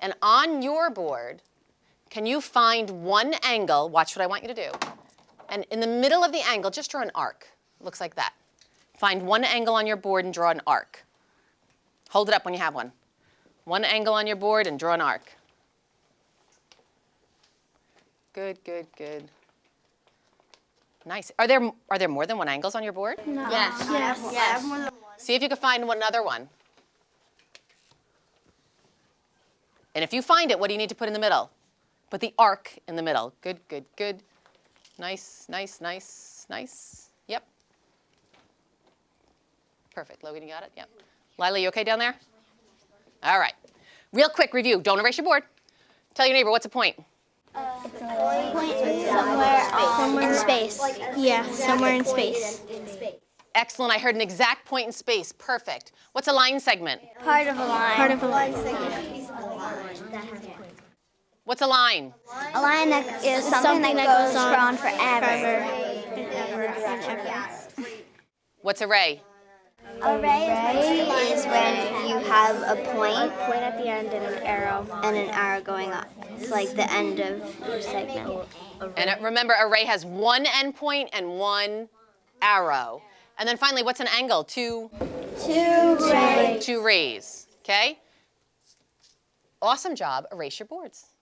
And on your board, can you find one angle? Watch what I want you to do. And in the middle of the angle, just draw an arc. Looks like that. Find one angle on your board and draw an arc. Hold it up when you have one. One angle on your board and draw an arc. Good, good, good. Nice. Are there, are there more than one angles on your board? Yes. Yes. Yes. See if you can find one another one. And if you find it, what do you need to put in the middle? Put the arc in the middle. Good, good, good. Nice, nice, nice, nice. Yep. Perfect. Logan, you got it? Yep. Lila, you okay down there? All right. Real quick review. Don't erase your board. Tell your neighbor, what's a point? Somewhere, somewhere in space. Yeah, somewhere in space. Excellent. I heard an exact point in space. Perfect. What's a line segment? Part of a line. Part of a line. What's a line? A line that is something, that, goes, on forever. What's a ray? A ray is when you have a point Point at the end and an arrow. and an arrow going up. It's like the end of your segment. And uh, remember, a ray has one endpoint and one arrow. And then finally, what's an angle? Two, Two rays. two rays, okay? Awesome job. Erase your boards.